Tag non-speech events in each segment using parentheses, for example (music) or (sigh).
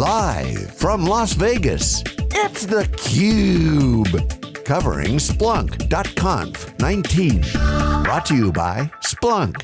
Live from Las Vegas, it's theCUBE. Covering Splunk.conf 19. Brought to you by Splunk.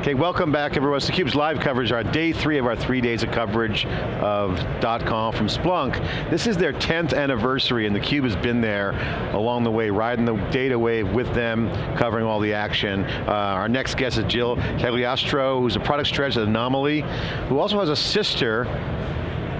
Okay, welcome back everyone. It's theCUBE's live coverage, our day three of our three days of coverage of .conf from Splunk. This is their 10th anniversary and theCUBE has been there along the way, riding the data wave with them, covering all the action. Uh, our next guest is Jill Cagliostro, who's a product strategist at Anomali, who also has a sister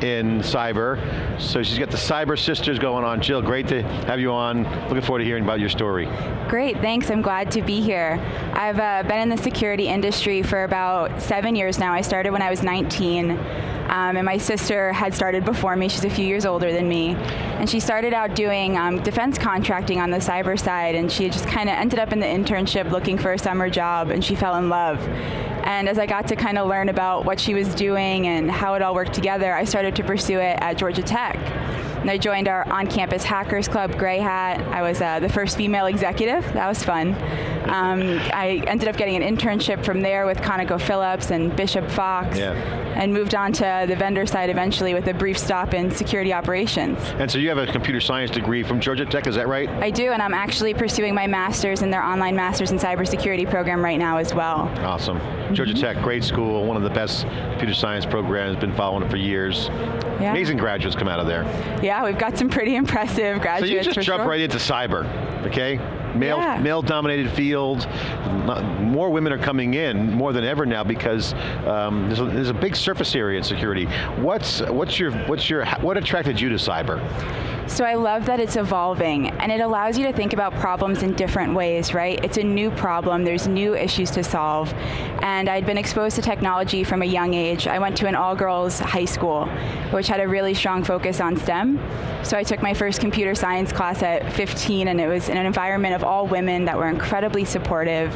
in cyber. So she's got the cyber sisters going on. Jill, great to have you on. Looking forward to hearing about your story. Great, thanks, I'm glad to be here. I've uh, been in the security industry for about seven years now. I started when I was 19. Um, and my sister had started before me, she's a few years older than me. And she started out doing um, defense contracting on the cyber side, and she just kind of ended up in the internship looking for a summer job, and she fell in love. And as I got to kind of learn about what she was doing and how it all worked together, I started to pursue it at Georgia Tech. And I joined our on-campus hackers club, Grey Hat. I was uh, the first female executive, that was fun. Um, I ended up getting an internship from there with ConocoPhillips and Bishop Fox, yeah. and moved on to the vendor side eventually with a brief stop in security operations. And so you have a computer science degree from Georgia Tech, is that right? I do, and I'm actually pursuing my master's in their online master's in cybersecurity program right now as well. Awesome. Georgia mm -hmm. Tech, great school, one of the best computer science programs, been following it for years. Yeah. Amazing graduates come out of there. Yeah, we've got some pretty (laughs) impressive graduates So you just jump sure. right into cyber, okay? Male, yeah. male dominated field, more women are coming in, more than ever now because um, there's, a, there's, a, big surface area in security. What's, what's your, what's your, what attracted you to cyber? So I love that it's evolving, and it allows you to think about problems in different ways, right? It's a new problem, there's new issues to solve, and I'd been exposed to technology from a young age. I went to an all-girls high school, which had a really strong focus on STEM, so I took my first computer science class at 15, and it was in an environment of all women that were incredibly supportive.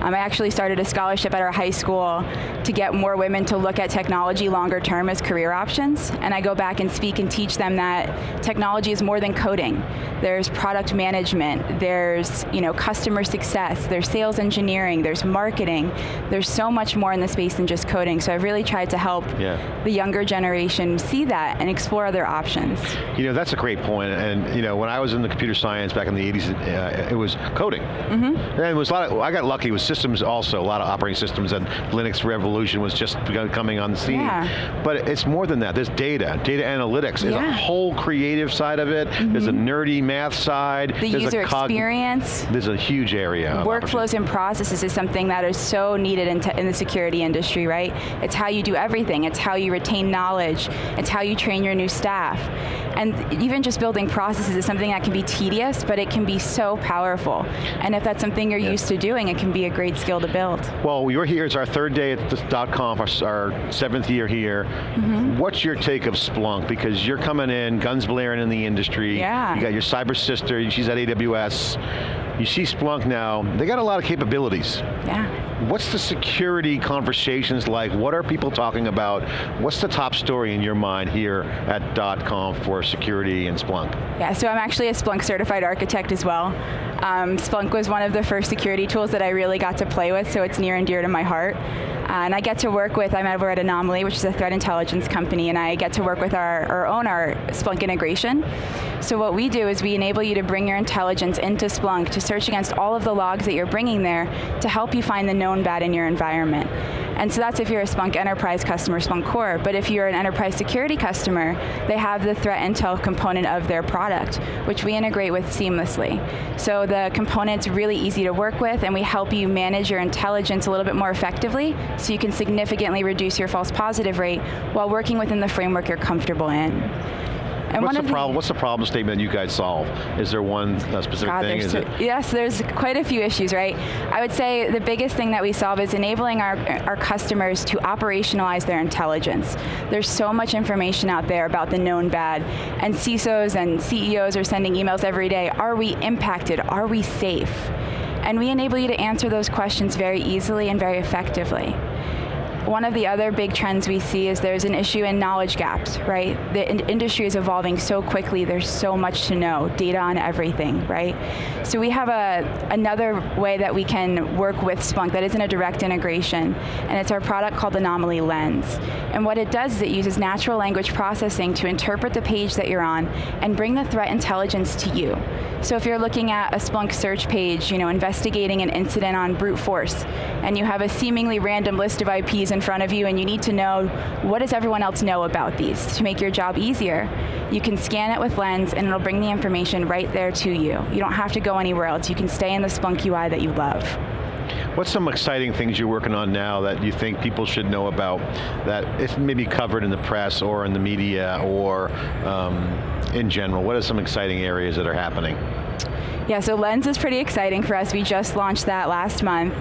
Um, I actually started a scholarship at our high school to get more women to look at technology longer term as career options, and I go back and speak and teach them that technology is more than coding. There's product management, there's you know, customer success, there's sales engineering, there's marketing, there's so much more in the space than just coding, so I've really tried to help yeah. the younger generation see that and explore other options. You know, that's a great point. and you know, when I was in the computer science back in the 80s, uh, it was coding. Mm -hmm. And it was a lot of, I got lucky with systems also, a lot of operating systems, and Linux revolution was just coming on the scene. Yeah. But it's more than that, there's data, data analytics, there's yeah. a whole creative side of it, mm -hmm. there's a nerdy math side, the there's user a experience. There's a huge area. Workflows and processes is something that is so needed in, in the security industry, right? It's how you do everything, it's how you retain knowledge, it's how you train your new staff. And even just building processes is something that can be tedious, but it can be so powerful. And if that's something you're yeah. used to doing, it can be a great skill to build. Well, you're here, it's our third day at this .conf, our, our seventh year here. Mm -hmm. What's your take of Splunk? Because you're coming in, guns blaring in the industry. Yeah. You got your cyber sister, she's at AWS. You see Splunk now, they got a lot of capabilities. Yeah. What's the security conversations like? What are people talking about? What's the top story in your mind here at .conf for security and Splunk? Yeah, so I'm actually a Splunk certified architect as well. Um, Splunk was one of the first security tools that I really got to play with, so it's near and dear to my heart. Uh, and I get to work with, I'm over at Anomali, which is a threat intelligence company, and I get to work with our, our own, our Splunk integration. So what we do is we enable you to bring your intelligence into Splunk to search against all of the logs that you're bringing there to help you find the known bad in your environment. And so that's if you're a Splunk Enterprise customer, Splunk Core, but if you're an enterprise security customer, they have the threat intel component of their product, which we integrate with seamlessly. So the component's really easy to work with, and we help you manage your intelligence a little bit more effectively, so you can significantly reduce your false positive rate while working within the framework you're comfortable in. And what's the problem? What's the problem statement you guys solve? Is there one uh, specific God, thing? Is it? Yes, there's quite a few issues, right? I would say the biggest thing that we solve is enabling our, our customers to operationalize their intelligence. There's so much information out there about the known bad, and CISOs and CEOs are sending emails every day. Are we impacted? Are we safe? And we enable you to answer those questions very easily and very effectively. One of the other big trends we see is there's an issue in knowledge gaps, right? The in industry is evolving so quickly, there's so much to know, data on everything, right? So we have a another way that we can work with Splunk that isn't a direct integration, and it's our product called Anomali Lens. And what it does is it uses natural language processing to interpret the page that you're on and bring the threat intelligence to you. So if you're looking at a Splunk search page, you know, investigating an incident on brute force, and you have a seemingly random list of IPs in front of you and you need to know what does everyone else know about these to make your job easier, you can scan it with Lens and it'll bring the information right there to you. You don't have to go anywhere else. You can stay in the Splunk UI that you love. What's some exciting things you're working on now that you think people should know about that it's maybe covered in the press or in the media or um, in general? What are some exciting areas that are happening? Yeah, so Lens is pretty exciting for us. We just launched that last month.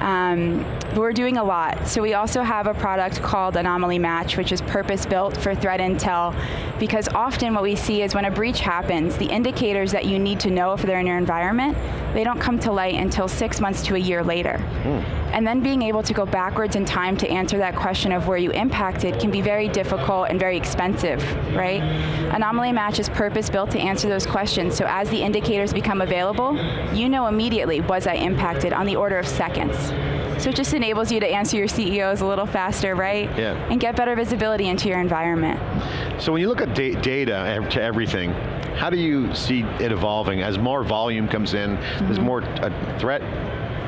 Um, we're doing a lot. So we also have a product called Anomali Match, which is purpose-built for threat intel, because often what we see is when a breach happens, the indicators that you need to know if they're in your environment, they don't come to light until six months to a year later. Mm. And then being able to go backwards in time to answer that question of where you impacted can be very difficult and very expensive, right? Anomali Match is purpose-built to answer those questions, so as the indicators become available, you know immediately, was I impacted on the order of seconds. So it just enables you to answer your CEOs a little faster, right? Yeah. And get better visibility into your environment. So when you look at da data to everything, how do you see it evolving? As more volume comes in, mm -hmm. there's mm-hmm. more a threat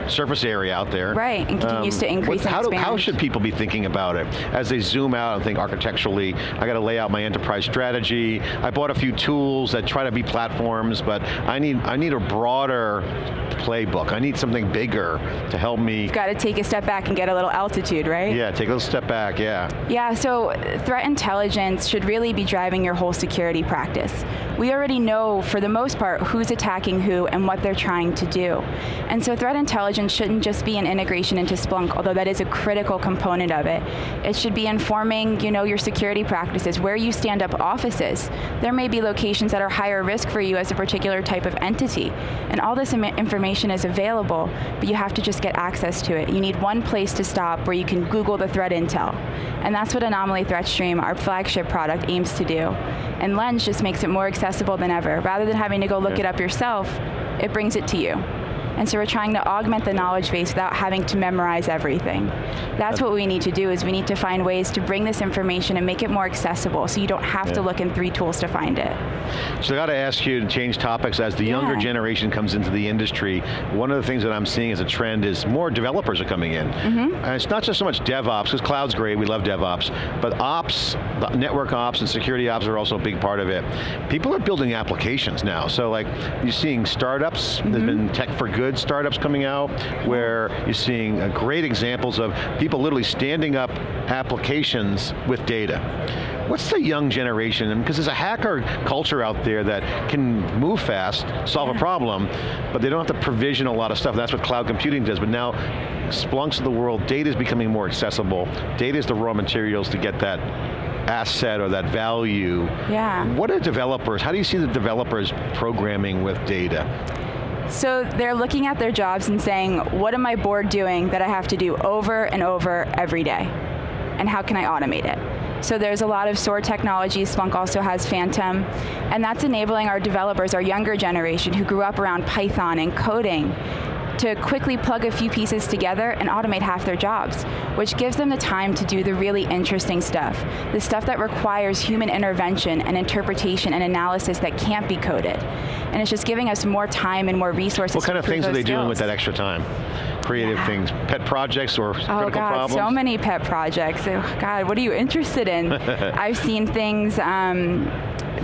surface area out there. Right, and continues um, to increase how, do, how should people be thinking about it? As they zoom out and think architecturally, I got to lay out my enterprise strategy, I bought a few tools that try to be platforms, but I need, I need a broader playbook. I need something bigger to help me. You've got to take a step back and get a little altitude, right? Yeah, take a little step back, yeah. Yeah, so threat intelligence should really be driving your whole security practice. We already know, for the most part, who's attacking who and what they're trying to do. And so threat intelligence shouldn't just be an integration into Splunk, although that is a critical component of it. It should be informing you know, your security practices, where you stand up offices. There may be locations that are higher risk for you as a particular type of entity. And all this information information is available, but you have to just get access to it. You need one place to stop where you can Google the threat intel. And that's what Anomali ThreatStream, our flagship product, aims to do. And Lens just makes it more accessible than ever. Rather than having to go look yeah. it up yourself, it brings it to you. And so we're trying to augment the knowledge base without having to memorize everything. That's what we need to do is we need to find ways to bring this information and make it more accessible so you don't have yeah. to look in three tools to find it. So I got to ask you to change topics as the yeah. younger generation comes into the industry. One of the things that I'm seeing as a trend is more developers are coming in. Mm -hmm. And it's not just so much DevOps, because cloud's great, we love DevOps, but ops, network ops and security ops are also a big part of it. People are building applications now. So like, you're seeing startups, mm -hmm. there's been tech for good good startups coming out where you're seeing uh, great examples of people literally standing up applications with data. What's the young generation, because there's a hacker culture out there that can move fast, solve yeah. a problem, but they don't have to provision a lot of stuff. That's what cloud computing does, but now Splunks of the world, data is becoming more accessible. Data is the raw materials to get that asset or that value. Yeah. What are developers, how do you see the developers programming with data? So they're looking at their jobs and saying, what am I bored doing that I have to do over and over every day? And how can I automate it? So there's a lot of SOAR technology. Splunk also has Phantom, and that's enabling our developers, our younger generation who grew up around Python and coding, to quickly plug a few pieces together and automate half their jobs, which gives them the time to do the really interesting stuff, the stuff that requires human intervention and interpretation and analysis that can't be coded. And it's just giving us more time and more resources What kind of things are they skills. doing with that extra time? Creative yeah. things, pet projects or oh critical God, problems? so many pet projects. Oh God, what are you interested in? (laughs) I've seen things, um,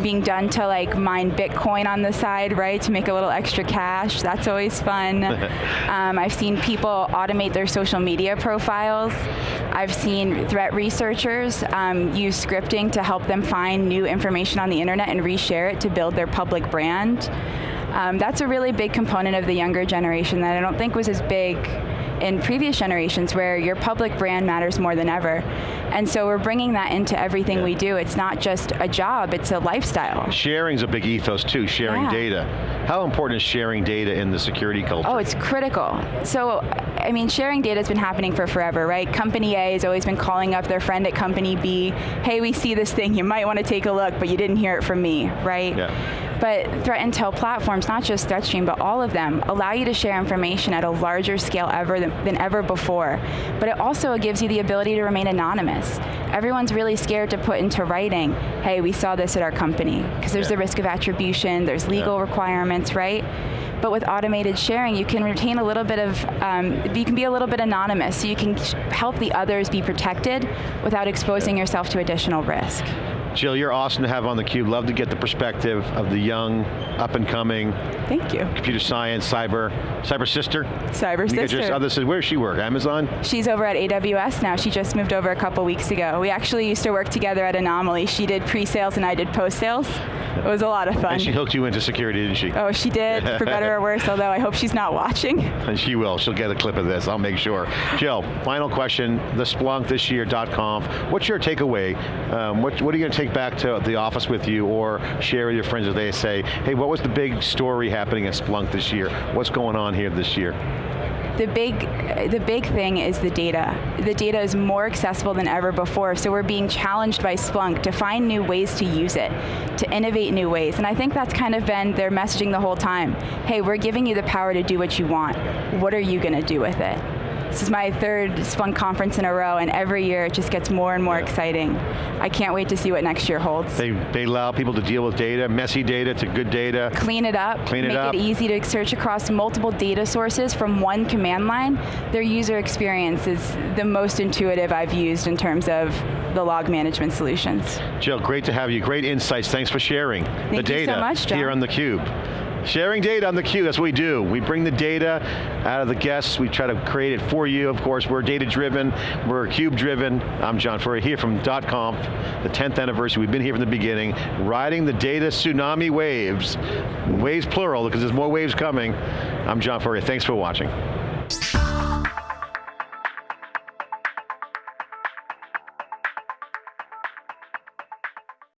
being done to like mine Bitcoin on the side, right, to make a little extra cash. That's always fun. (laughs) um, I've seen people automate their social media profiles. I've seen threat researchers um, use scripting to help them find new information on the internet and reshare it to build their public brand. Um, that's a really big component of the younger generation that I don't think was as big in previous generations where your public brand matters more than ever. And so we're bringing that into everything yeah. we do. It's not just a job, it's a lifestyle. Sharing's a big ethos too, sharing yeah. data. How important is sharing data in the security culture? Oh, it's critical. So, I mean, sharing data has been happening for forever, right? Company A has always been calling up their friend at company B, hey, we see this thing, you might want to take a look, but you didn't hear it from me, right? Yeah. But threat intel platforms, not just ThreatStream, but all of them, allow you to share information at a larger scale ever than, than ever before. But it also gives you the ability to remain anonymous. Everyone's really scared to put into writing, hey, we saw this at our company, because there's yeah. the risk of attribution, there's legal yeah. requirements, right? But with automated sharing, you can retain a little bit of, um, you can be a little bit anonymous, so you can help the others be protected without exposing yourself to additional risk. Jill, you're awesome to have on theCUBE. Love to get the perspective of the young, up and coming. Thank you. Computer science, cyber, cyber sister? Cyber sister. Just, other, where does she work, Amazon? She's over at AWS now. She just moved over a couple weeks ago. We actually used to work together at Anomali. She did pre-sales and I did post-sales. It was a lot of fun. And she hooked you into security, didn't she? Oh, she did, for better or worse, although I hope she's not watching. (laughs) And she will, she'll get a clip of this, I'll make sure. Jill, final question, the Splunk this year, .conf, what's your takeaway? Um, what, what are you going to take back to the office with you or share with your friends as they say, hey, what was the big story happening at Splunk this year? What's going on here this year? the big, the big thing is the data. The data is more accessible than ever before, so we're being challenged by Splunk to find new ways to use it, to innovate new ways, and I think that's kind of been their messaging the whole time. Hey, we're giving you the power to do what you want. What are you going to do with it? This is my third Splunk conference in a row, and every year it just gets more and more exciting. I can't wait to see what next year holds. They, they allow people to deal with data, messy data to good data. Clean it up, Clean it make up. it easy to search across multiple data sources from one command line. Their user experience is the most intuitive I've used in terms of the log management solutions. Jill, great to have you. Great insights. Thanks for sharing Thank the data so much, here on theCUBE. Sharing data on theCUBE, that's what we do. We bring the data out of the guests, we try to create it for you, of course. We're data driven, we're CUBE driven. I'm John Furrier here from .conf, the 10th anniversary. We've been here from the beginning, riding the data tsunami waves, waves plural, because there's more waves coming. I'm John Furrier, thanks for watching.